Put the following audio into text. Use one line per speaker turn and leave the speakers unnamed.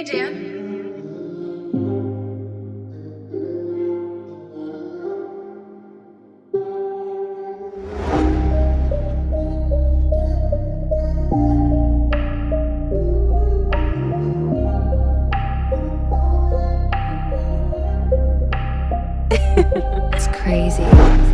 Hey, Dan. it's crazy.